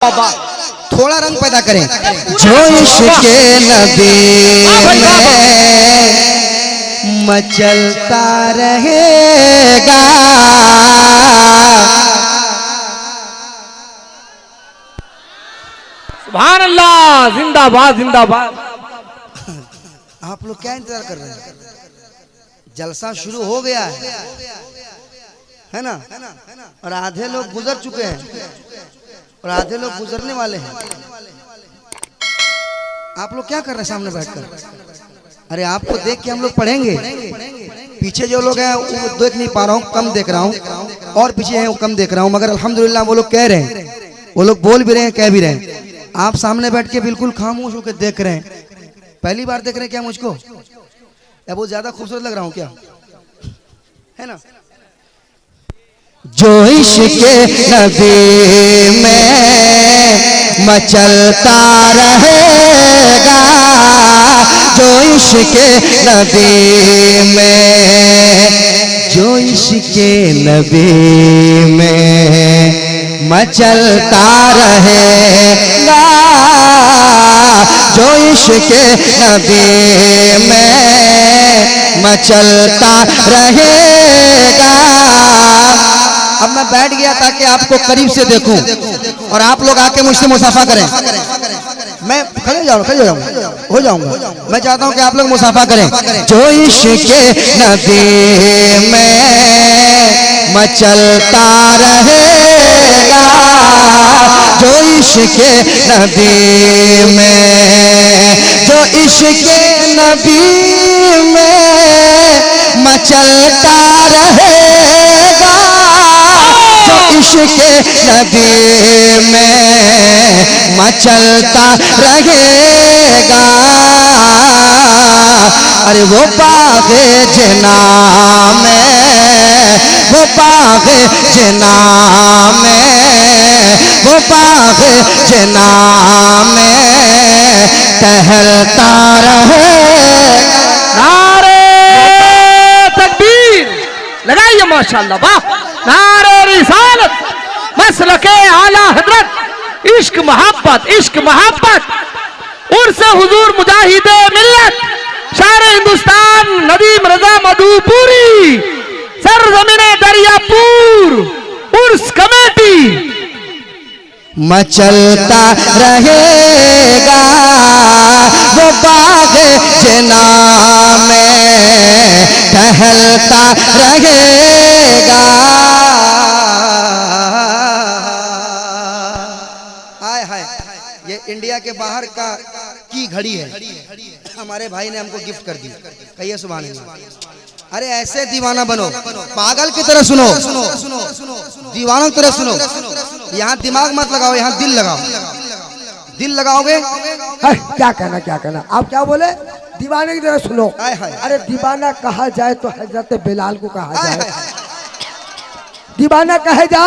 बाबा थोड़ा रंग पैदा करें। जो इश्क नबी में मचलता रहेगा। सुभान अल्लाह जिंदाबाद जिंदाबाद। आप लोग क्या इंतज़ार कर रहे हैं? जलसा शुरू हो गया है। है ना? और आधे लोग गुजर चुके हैं। और आधे लोग गुजरने वाले हैं। आप लोग क्या कर रहे हैं सामने बैठकर? अरे आपको देख के हम लोग पढ़ेंगे। पीछे जो लोग हैं, वो देख नहीं पा रहा हूँ, कम देख रहा हूँ। और पीछे हैं, वो कम देख रहा हूँ। मगर अल्हम्दुलिल्लाह वो लोग कह रहे हैं। वो लोग बोल भी रहे हैं, कह भी रहे हैं। आप सामने बैठ के बिल्कुल खामोश होकर देख रहे हैं। पहली बार देख रहे हैं क्या मुझको? या बहुत ज़्यादा खूबसूरत लग रहा हूँ क्या? है ना? जो इश्क नबी में मचलता रहेगा, जो इश्क नबी में जो इश्क नबी में मचलता रहेगा, जो इश्क नबी में मचलता रहेगा। अब मैं बैठ गया ताकि आपको करीब से देखूँ और आप लोग आके मुझसे मुसाफा करें। मैं खड़े जाऊँ खड़े जाऊँ। हो जाऊँगा। मैं चाहता हूँ कि आप लोग मुसाफा करें। जो इश्क नदी में मचलता रहेगा, जो इश्क नदी में, जो इश्क नदी में मचलता रहेगा इश्क नबी में मचलता रहेगा। अरे वो बागे जना में वो बागे जना में वो बागे जना में टहलता रहे। नारे तकबीर। लगाइए माशाल्लाह वाह। नारे के आला हज़रत, इश्क, मोहब्बत इश्क, मोहब्बत। उर्स हुजूर मुजाहिद मिल्लत, शार हिंदुस्तान, नदीम रजा मधुपुरी सर ज़मीन दरियापुर, उर्स कमेटी। मचलता रहेगा, वो बाग जना में टहलता रहेगा। हाय हाय ये इंडिया के बाहर का की घड़ी है। हमारे भाई ने हमको गिफ्ट कर दी। कहिए सुबह अरे ऐसे दीवाना बनो। पागल की तरह सुनो। दीवानों की तरह सुनो। यहाँ दिमाग मत लगाओ यहाँ दिल लगाओ। दिल लगाओगे? क्या कहना क्या कहना? आप क्या बोले? दीवाने की तरह सुनो। अरे दीवाना कहा जाए तो हज़रत बिलाल को कहा जाए। दीवाना कहे जा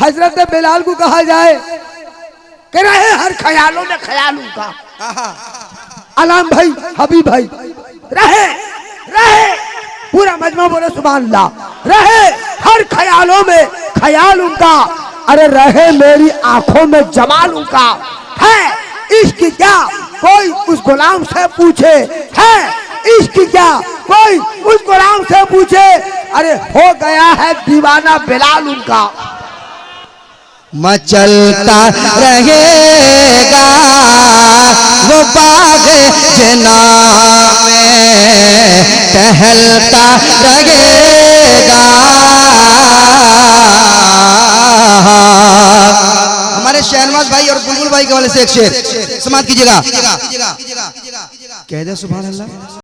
हज़रत बिलाल को कहा जाए। कह रहे हर ख्यालों में ख्याल हाँ, हाँ। अलाम भाई हबीब भाई रहे रहे पूरा मजमा बोले सुबह रहे हर ख्यालों में ख्याल उनका अरे रहे मेरी आँखों में जमाल उनका है इश्क क्या कोई उस गुलाम से पूछे? है इश्क क्या कोई उस गुलाम से पूछे? अरे हो गया है दीवाना बिलाल उनका। मचलता रहेगा वो बाग जना में टहलता रहेगा। हमारे शहनवाज भाई और बुलबुल भाई के वाले से एक शेर। समाप्त कीजिएगा। कह दे सुभान अल्लाह।